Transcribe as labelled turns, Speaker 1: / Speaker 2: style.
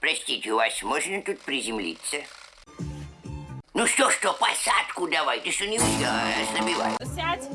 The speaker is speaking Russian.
Speaker 1: Простите, у вас можно тут приземлиться? Ну что, что, посадку давай, ты что не все, ослабевай.
Speaker 2: Сядь.